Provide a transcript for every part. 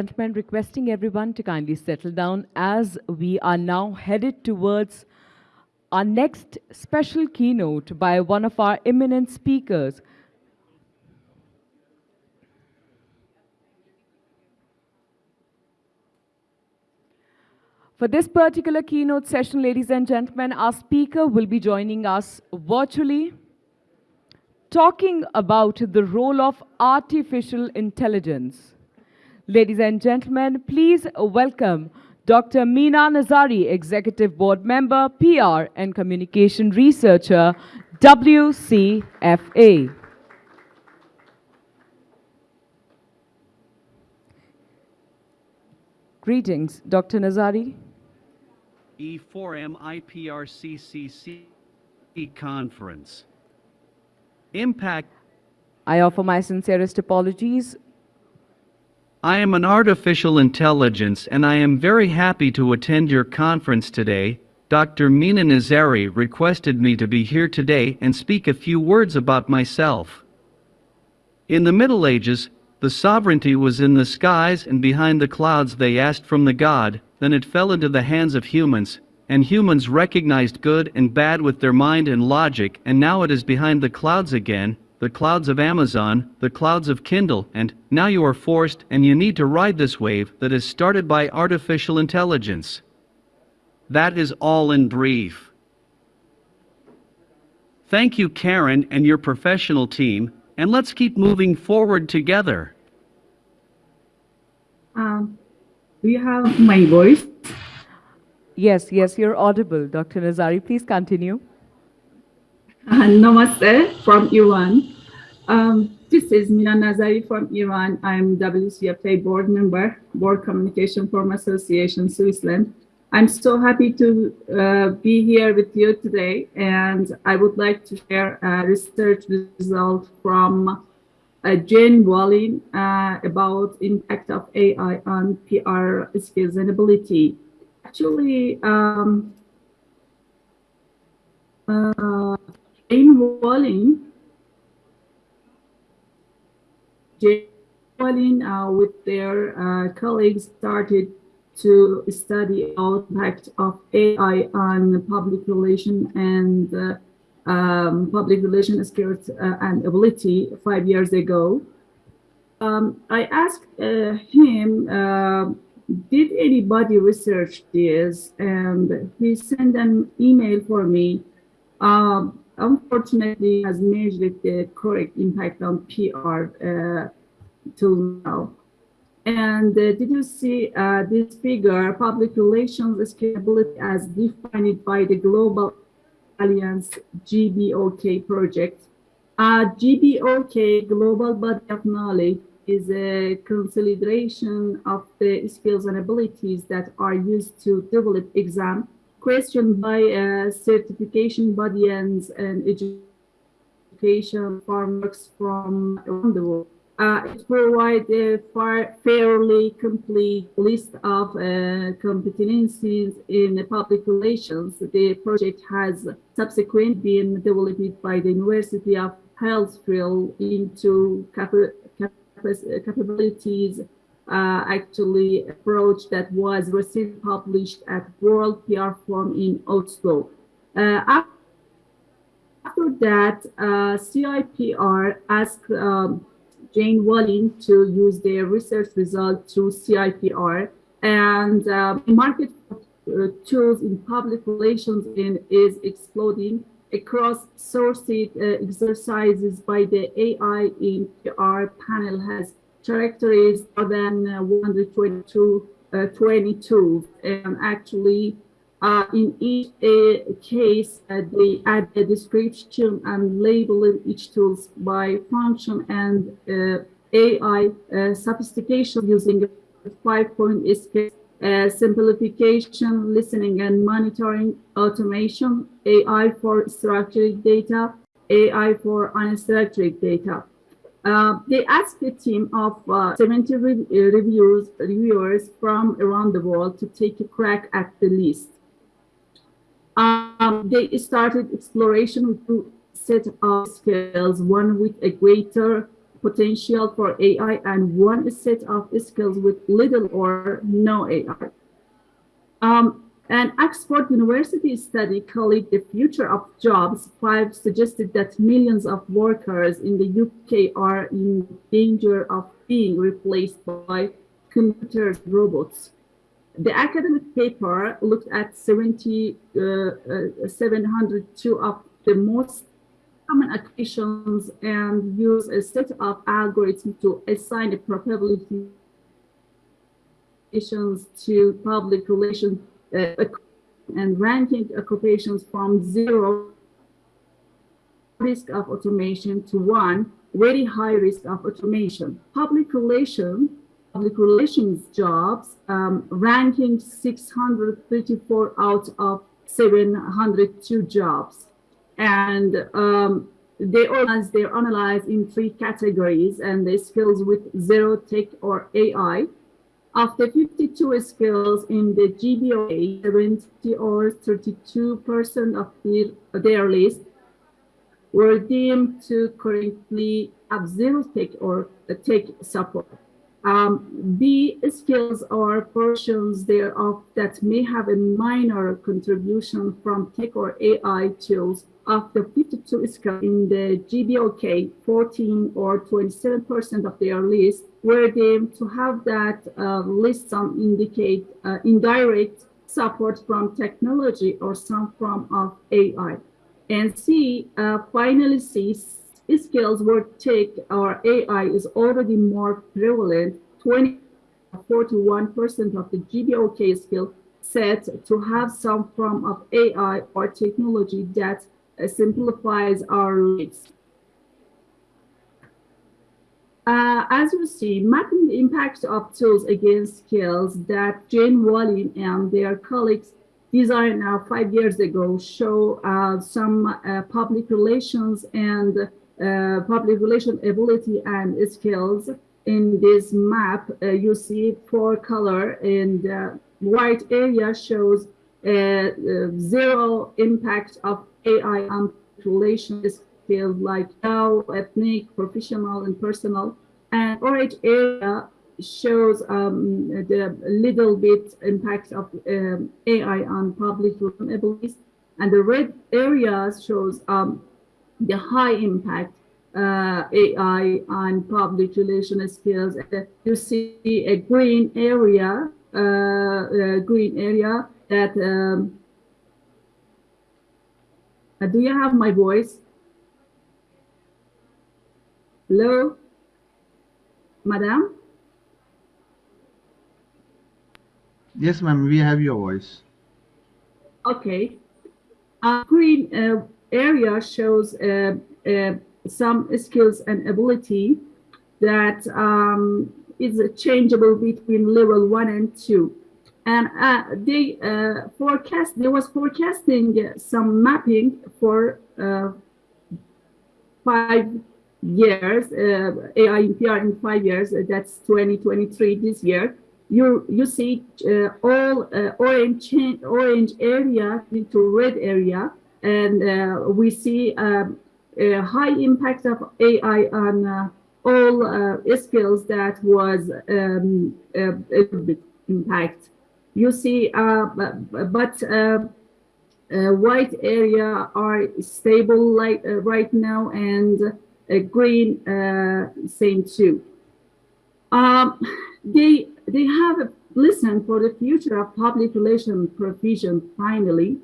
gentlemen, requesting everyone to kindly settle down as we are now headed towards our next special keynote by one of our eminent speakers. For this particular keynote session, ladies and gentlemen, our speaker will be joining us virtually, talking about the role of artificial intelligence. Ladies and gentlemen, please welcome Dr. Meena Nazari, Executive Board Member, PR and Communication Researcher, WCFA. Greetings, Dr. Nazari. E4M IPRCCC conference. Impact I offer my sincerest apologies. I am an artificial intelligence and I am very happy to attend your conference today. Dr. Meena Nazari requested me to be here today and speak a few words about myself. In the Middle Ages, the sovereignty was in the skies and behind the clouds they asked from the god, then it fell into the hands of humans, and humans recognized good and bad with their mind and logic and now it is behind the clouds again, the clouds of Amazon, the clouds of Kindle, and now you are forced and you need to ride this wave that is started by artificial intelligence. That is all in brief. Thank you, Karen, and your professional team, and let's keep moving forward together. Um, do you have my voice? Yes, yes, you're audible, Dr. Nazari. Please continue. Uh, namaste from Iran. Um, this is Mina Nazari from Iran. I'm WCFA board member, World Communication Forum Association, Switzerland. I'm so happy to uh, be here with you today, and I would like to share a research result from uh, Jean Valin uh, about impact of AI on PR skills and ability. Actually, um, uh, Jean Valin, Jean Valin uh, with their uh, colleagues started to study impact of AI on public relation and uh, um, public relation skills uh, and ability five years ago. Um, I asked uh, him, uh, did anybody research this? And he sent an email for me. Um, unfortunately, has measured the correct impact on PR uh, till now. And uh, did you see uh, this figure, public relations scalability as defined by the Global Alliance GBOK project? Uh, GBOK, Global Body of Knowledge, is a consolidation of the skills and abilities that are used to develop exam questioned by certification bodies and education frameworks from around the world. Uh, it provides a far, fairly complete list of uh, competencies in public relations. The project has subsequently been developed by the University of Huddersfield into cap capabilities uh, actually approach that was recently published at World PR Forum in Oslo. Uh, after that, uh, CIPR asked um, Jean Valin to use their research result to CIPR and um, market uh, tools in public relations in, is exploding across sourced uh, exercises by the AI in PR panel has characterized more than uh, 122 uh, 20 and actually uh, in each uh, case, uh, they add a description and labeling each tools by function and uh, AI sophistication using five-point scale, uh, simplification, listening and monitoring, automation, AI for structured data, AI for unstructured data. Uh, they asked a team of uh, 70 re reviews, reviewers from around the world to take a crack at the list. Um, they started exploration with two set of skills, one with a greater potential for AI and one set of skills with little or no AI. Um, an Oxford University study called The Future of Jobs 5 suggested that millions of workers in the UK are in danger of being replaced by computers robots. The academic paper looked at 70, uh, uh, 702 of the most common occasions and used a set of algorithms to assign the probability to public relations and ranking occupations from zero risk of automation to one very high risk of automation. Public relations public relations jobs, um, ranking 634 out of 702 jobs. And um, they organize, they're analyzed in three categories and the skills with zero tech or AI. After 52 skills in the GBOK, 70 or 32% of their, their list were deemed to currently have zero tech or tech support. Um, B skills are portions thereof that may have a minor contribution from tech or AI tools. After 52 skills in the GBOK, 14 or 27% of their list were deemed to have that uh, list some indicate uh, indirect support from technology or some form of AI. And C, uh, finally C, skills where take or AI is already more prevalent, 20 41% of the GBOK skill set to have some form of AI or technology that uh, simplifies our lives. Uh, as you see, mapping the impact of tools against skills that Jean Valin and their colleagues designed uh, five years ago show uh, some uh, public relations and uh, public relation ability and skills. In this map, uh, you see four color and the white area shows zero impact of AI on relation skills like now, ethnic, professional, and personal. And orange area shows um, the little bit impact of um, AI on public abilities. And the red areas shows um, the high impact uh, AI on public relation skills. You see a green area, uh, uh, green area that, um, uh, do you have my voice? Hello, madam? Yes, ma'am, we have your voice. Okay. A green uh, area shows uh, uh, some skills and ability that um, is changeable between level one and two. And uh, they uh, forecast, there was forecasting some mapping for uh, five years, uh, PR in five years, that's 2023 this year you you see uh, all uh, orange orange area into red area, and uh, we see um, a high impact of AI on uh, all uh, skills that was um, impact. You see, uh, but white area are stable like right now, and green same too. Um, they they have listened for the future of public relation provision finally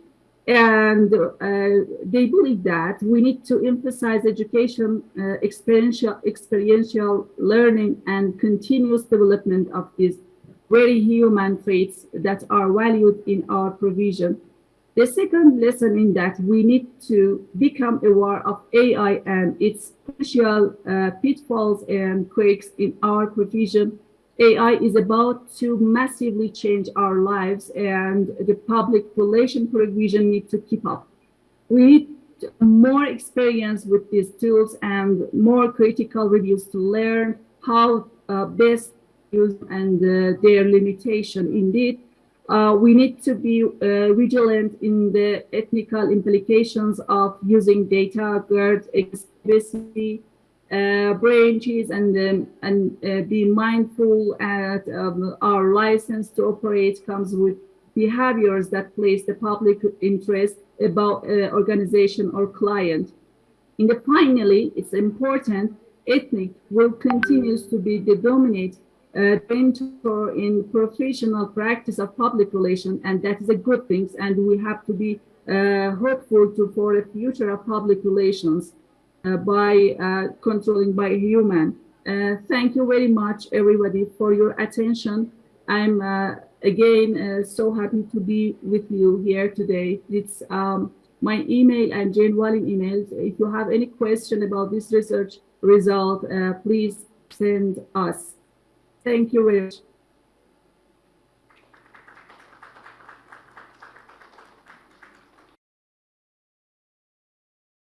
and uh, they believe that we need to emphasize education uh, experiential experiential learning and continuous development of these very human traits that are valued in our provision. The second lesson in that we need to become aware of AI and its potential uh, pitfalls and quakes in our provision AI is about to massively change our lives and the public relation provision need to keep up. We need more experience with these tools and more critical reviews to learn how uh, best use and uh, their limitation. Indeed, uh, we need to be uh, vigilant in the ethical implications of using data, GERD, explicitly, uh, branches and um, and uh, be mindful at um, our license to operate comes with behaviors that place the public interest about uh, organization or client. In the finally, it's important ethnic will continues to be the dominant uh, mentor in professional practice of public relation, and that is a good thing. And we have to be uh, hopeful to for the future of public relations by uh, controlling by human. Uh, thank you very much, everybody, for your attention. I'm uh, again uh, so happy to be with you here today. It's um, my email and Jean Valin email. If you have any question about this research result, uh, please send us. Thank you very much.